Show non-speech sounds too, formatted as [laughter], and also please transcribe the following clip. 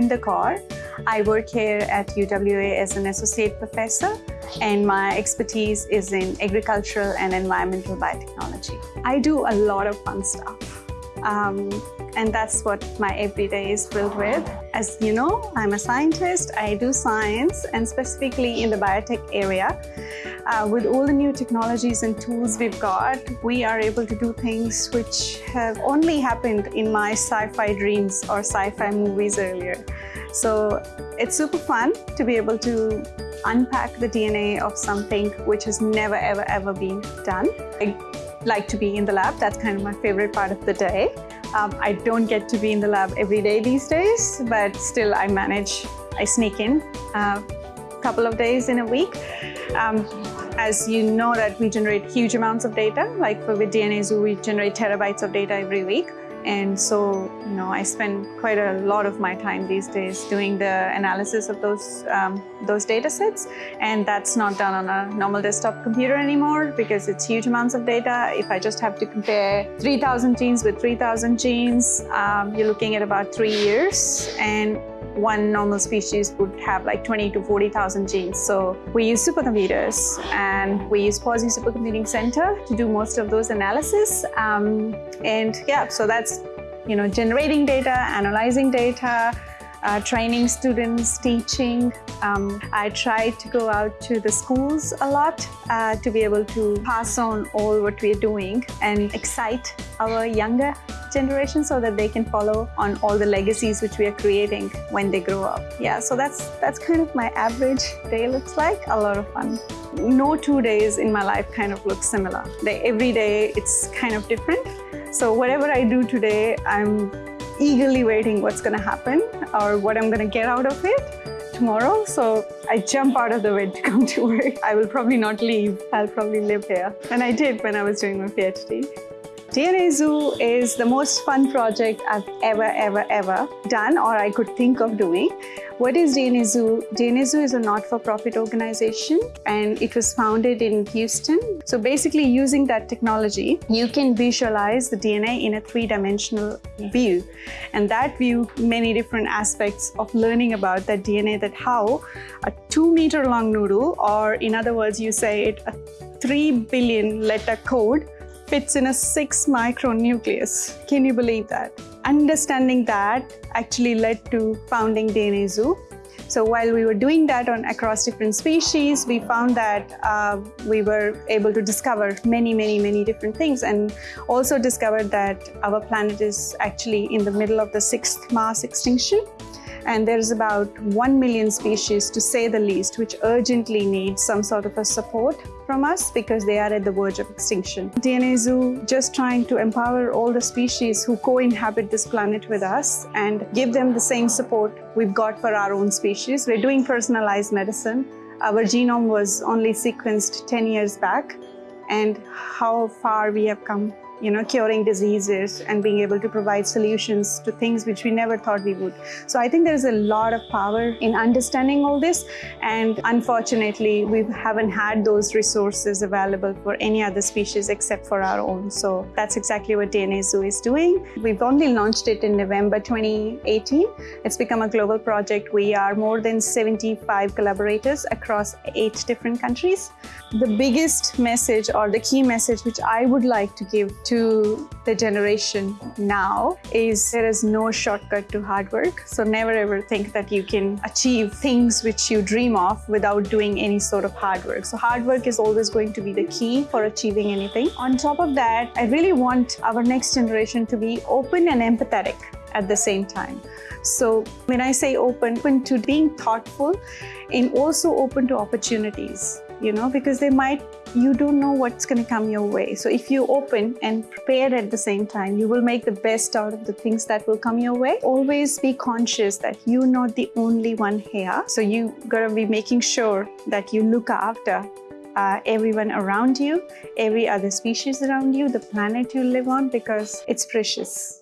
I'm Kaur. I work here at UWA as an associate professor and my expertise is in agricultural and environmental biotechnology. I do a lot of fun stuff. Um, and that's what my everyday is filled with. As you know, I'm a scientist, I do science and specifically in the biotech area. Uh, with all the new technologies and tools we've got, we are able to do things which have only happened in my sci-fi dreams or sci-fi movies earlier. So it's super fun to be able to unpack the DNA of something which has never, ever, ever been done. I like to be in the lab. That's kind of my favorite part of the day. Um, I don't get to be in the lab every day these days, but still I manage, I sneak in a uh, couple of days in a week. Um, as you know that we generate huge amounts of data, like for with DNA Zoo, we generate terabytes of data every week. And so, you know, I spend quite a lot of my time these days doing the analysis of those, um, those data sets. And that's not done on a normal desktop computer anymore because it's huge amounts of data. If I just have to compare 3,000 genes with 3,000 genes, um, you're looking at about three years. And one normal species would have like 20 to 40,000 genes. So we use supercomputers and we use Pawsey Supercomputing Center to do most of those analysis. Um, and yeah, so that's, you know, generating data, analyzing data, uh, training students, teaching. Um, I try to go out to the schools a lot uh, to be able to pass on all what we're doing and excite our younger generation so that they can follow on all the legacies which we are creating when they grow up. Yeah, so that's that's kind of my average day looks like. A lot of fun. No two days in my life kind of look similar. They, every day it's kind of different. So whatever I do today, I'm eagerly waiting what's going to happen or what I'm going to get out of it tomorrow. So I jump out of the bed to [laughs] come to work. I will probably not leave. I'll probably live here. And I did when I was doing my PhD. DNA Zoo is the most fun project I've ever, ever, ever done or I could think of doing. What is DNA Zoo? DNA Zoo is a not-for-profit organization and it was founded in Houston. So basically using that technology, you can visualize the DNA in a three-dimensional view. And that view, many different aspects of learning about that DNA, that how a two meter long noodle, or in other words, you say it, a three billion letter code fits in a six micron nucleus. Can you believe that? Understanding that actually led to founding DNA Zoo. So while we were doing that on across different species, we found that uh, we were able to discover many, many, many different things and also discovered that our planet is actually in the middle of the sixth mass extinction. And there's about 1 million species, to say the least, which urgently need some sort of a support from us because they are at the verge of extinction. DNA Zoo just trying to empower all the species who co-inhabit this planet with us and give them the same support we've got for our own species. We're doing personalized medicine. Our genome was only sequenced 10 years back and how far we have come you know, curing diseases and being able to provide solutions to things which we never thought we would. So I think there's a lot of power in understanding all this. And unfortunately, we haven't had those resources available for any other species except for our own. So that's exactly what DNA Zoo is doing. We've only launched it in November 2018. It's become a global project. We are more than 75 collaborators across eight different countries. The biggest message or the key message which I would like to give to the generation now is there is no shortcut to hard work. So never ever think that you can achieve things which you dream of without doing any sort of hard work. So hard work is always going to be the key for achieving anything. On top of that, I really want our next generation to be open and empathetic at the same time. So when I say open, open to being thoughtful and also open to opportunities you know, because they might, you don't know what's going to come your way. So if you open and prepare at the same time, you will make the best out of the things that will come your way. Always be conscious that you're not the only one here. So you got to be making sure that you look after uh, everyone around you, every other species around you, the planet you live on, because it's precious.